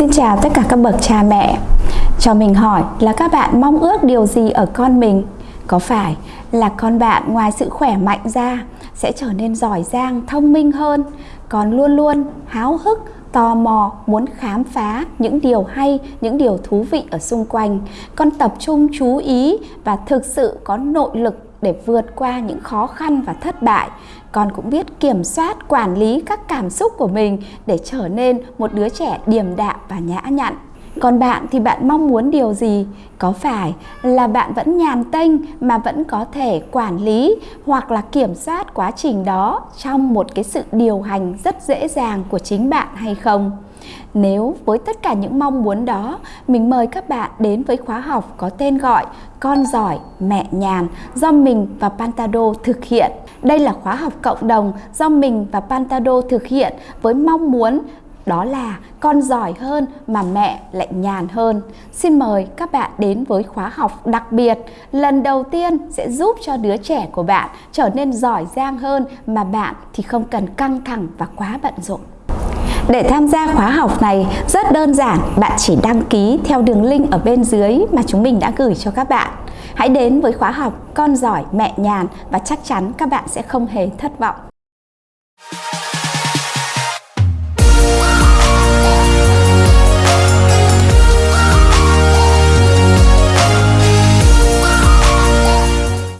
Xin chào tất cả các bậc cha mẹ. Cho mình hỏi là các bạn mong ước điều gì ở con mình? Có phải là con bạn ngoài sự khỏe mạnh ra sẽ trở nên giỏi giang, thông minh hơn, còn luôn luôn háo hức, tò mò, muốn khám phá những điều hay, những điều thú vị ở xung quanh. Con tập trung chú ý và thực sự có nội lực để vượt qua những khó khăn và thất bại. Con cũng biết kiểm soát, quản lý các cảm xúc của mình để trở nên một đứa trẻ điềm đạm và nhã nhặn. Còn bạn thì bạn mong muốn điều gì? Có phải là bạn vẫn nhàn tênh mà vẫn có thể quản lý hoặc là kiểm soát quá trình đó trong một cái sự điều hành rất dễ dàng của chính bạn hay không? Nếu với tất cả những mong muốn đó, mình mời các bạn đến với khóa học có tên gọi Con giỏi, mẹ nhàn do mình và Pantado thực hiện. Đây là khóa học cộng đồng do mình và Pantado thực hiện với mong muốn đó là con giỏi hơn mà mẹ lại nhàn hơn. Xin mời các bạn đến với khóa học đặc biệt lần đầu tiên sẽ giúp cho đứa trẻ của bạn trở nên giỏi giang hơn mà bạn thì không cần căng thẳng và quá bận rộn. Để tham gia khóa học này rất đơn giản, bạn chỉ đăng ký theo đường link ở bên dưới mà chúng mình đã gửi cho các bạn. Hãy đến với khóa học Con giỏi mẹ nhàn và chắc chắn các bạn sẽ không hề thất vọng.